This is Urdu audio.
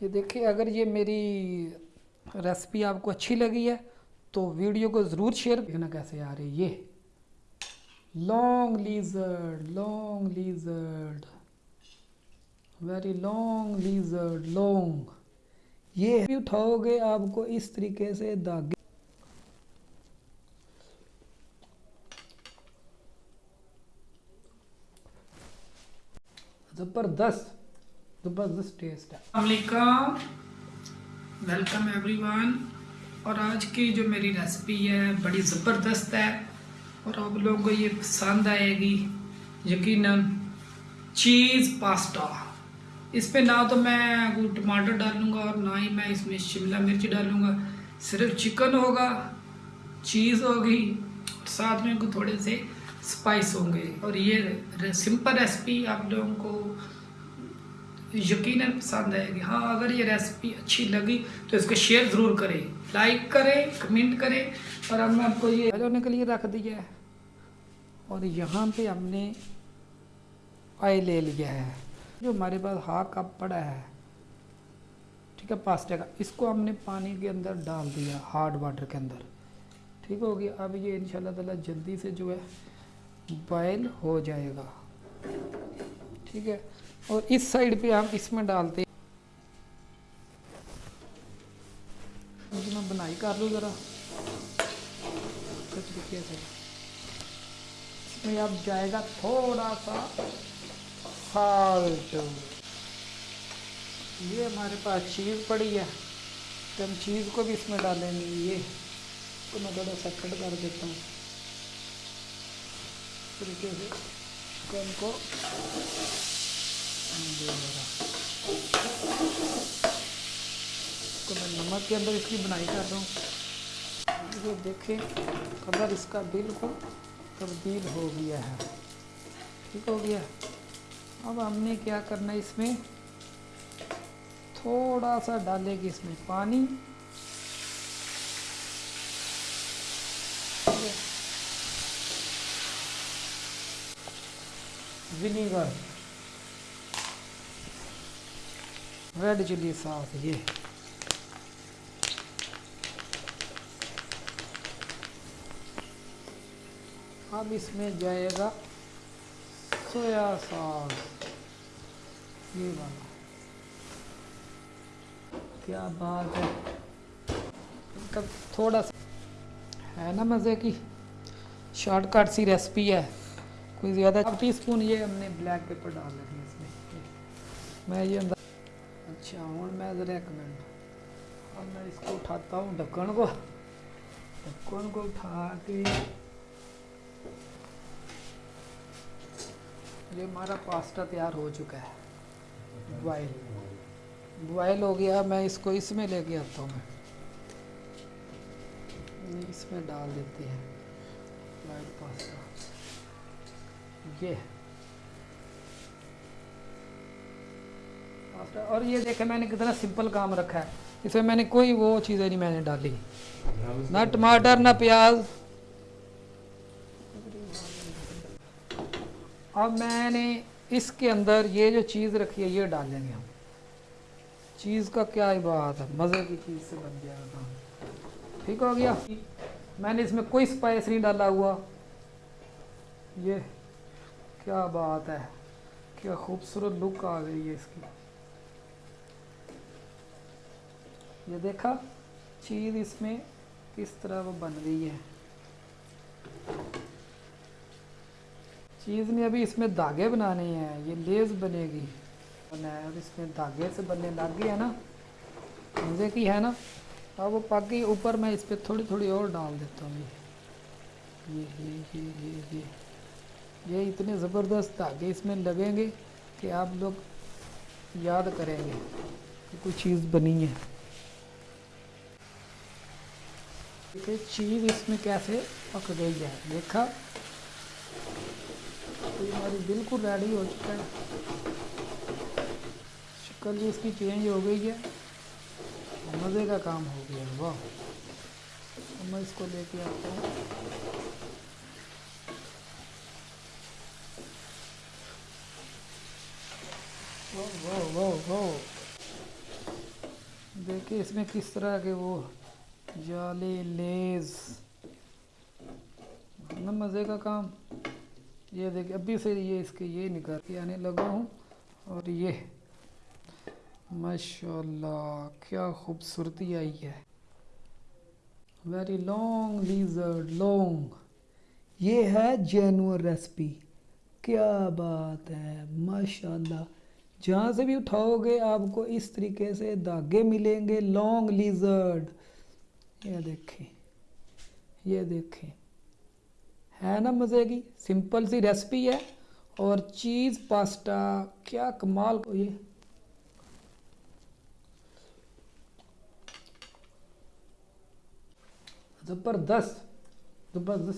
یہ دیکھیں، اگر یہ میری ریسپی آپ کو اچھی لگی ہے، تو ویڈیو کو ضرور شیئر دیکھنا کیسے آ رہی ہے۔ یہ long lizard long lizard very long lizard long یہ بھی اٹھاؤ گے آپ کو اس طریقے سے داغے۔ زبردست۔ زبردست ٹیسٹ ہے علیکم. ویلکم ایوری ون اور آج کی جو میری ریسپی ہے، بڑی زبردست ہے اور آپ لوگوں کو یہ پسند آئے گی. یقیناً چیز پاستا اس پہ نہ تو میں ٹماٹر ڈالوں گا اور نہ ہی میں اس میں شملہ مرچ ڈالوں گا. صرف چکن ہوگا چیز ہوگی ساتھ میں کوئی تھوڑے سے سپائس ہوں گے. اور یہ سمپل ریسپی آپ لوگوں کو یقیناً پسند آئے گی۔ ہاں اگر یہ ریسپی اچھی لگی تو اس کو شیئر ضرور کریں۔ لائک کریں کمنٹ کریں اور ہم نے آپ کو یہ ہونے کے لیے رکھ دیا ہے۔ اور یہاں پہ ہم نے آئل لے لیا ہے۔ جو ہمارے پاس ہا کپ پڑا ہے، ٹھیک ہے پاستے کا۔ اس کو ہم نے پانی کے اندر ڈال دیا ہارڈ واٹر کے اندر۔ ٹھیک ہو گیا اب یہ ان شاء اللہ تعالیٰ جلدی سے جو ہے بوائل ہو جائے گا۔ ٹھیک ہے۔ اور اس سائڈ پہ ہم اس میں ڈالتے جی، میں بنائی کر لوں ذرا۔ طریقے سے اس میں اب جائے گا تھوڑا سا۔ سالٹ یہ ہمارے پاس چیز پڑی ہے۔ تو ہم چیز کو بھی اس میں ڈالیں گے۔ یہ تو میں تھوڑا سا کٹ کر دیتا ہوں۔ طریقے سے۔ چکن کو تو میں نمک کے اندر اس کی بنائی کر رہا ہوں یہ دیکھیں کلر اس کا بالکل تبدیل ہو گیا ہے ٹھیک ہو گیا اب ہم نے کیا کرنا ہے اس میں تھوڑا سا ڈالے گی اس میں پانی ونیگر ریڈ چلی ساس یہ۔ اب اس میں جائے گا سویا ساس یہ والا کیا بات ہے؟ تھوڑا سا۔ ہے نا مزے کی؟ شارٹ کٹ سی ریسپی ہے۔ کوئی زیادہ۔ ٹی اسپون یہ ہم نے بلیک پیپر ڈال لیں اس میں۔ میں یہ اچھا ہوں میں ذرا ایک منٹ اب میں اس کو اٹھاتا ہوں ڈھکن کو ڈھکن کو اٹھا کے یہ ہمارا پاستا تیار ہو چکا ہے بوائل بوائل ہو گیا میں اس کو اس میں لے کے آتا ہوں میں اس میں ڈال دیتے ہیں بوائل پاستا یہ اور یہ دیکھیں میں نے کتنا سمپل کام رکھا ہے۔ اس میں میں نے کوئی وہ چیزیں نہیں میں نے ڈالی۔ نہ ٹماٹر، نہ پیاز۔ اب میں نے اس کے اندر یہ جو چیز رکھی ہے، یہ ڈالیں گے ہم۔ چیز کا کیا ہی بات ہے، مزے کی چیز سے بن گیا تھا ٹھیک ہو گیا۔ میں نے اس میں کوئی سپائس نہیں ڈالا ہوا۔ یہ کیا بات ہے، کیا خوبصورت لک آ گئی ہے اس کی۔ یہ دیکھا، چیز اس میں کس طرح وہ بن رہی ہے۔ چیز نے ابھی اس میں دھاگے بنانے ہیں، یہ لیز بنے گی۔ اب اس میں دھاگے سے بننے لگ گیا نا۔ مزے کی ہے نا؟ اب وہ پک گئی، اوپر میں اس پہ تھوڑی تھوڑی اور ڈال دیتا ہوں۔ یہ یہ یہ یہ۔ یہ اتنے زبردست دھاگے اس میں لگیں گے کہ آپ لوگ یاد کریں گے کہ کوئی چیز بنی ہے۔ چیز اس میں کیسے پک گئی ہے؟ دیکھا۔ ہماری بالکل ریڈی ہو چکا ہے۔ شکل بھی اس کی چینج ہو گئی ہے۔ مزے کا کام ہو گیا واہ۔ میں اس کو لے کے آتا ہوں۔ جالے لیز۔ مزے کا کام۔ یہ دیکھ، ابھی سے یہ اس کے یہ نکال کے آنے لگا ہوں۔ اور یہ۔ ماشاءاللہ، کیا خوبصورتی آئی ہے۔ ویری لانگ لیزرڈ لانگ یہ ہے جینور ریسپی۔ کیا بات ہے ماشاء اللہ جہاں سے بھی اٹھاؤ گے، آپ کو اس طریقے سے دھاگے ملیں گے۔ لانگ لیزرڈ یہ دیکھیں یہ دیکھیں۔ ہے نا مزے کی؟ سمپل سی ریسپی ہے۔ اور چیز، پاسٹا، کیا کمال۔ کو یہ۔ زبردست زبردست۔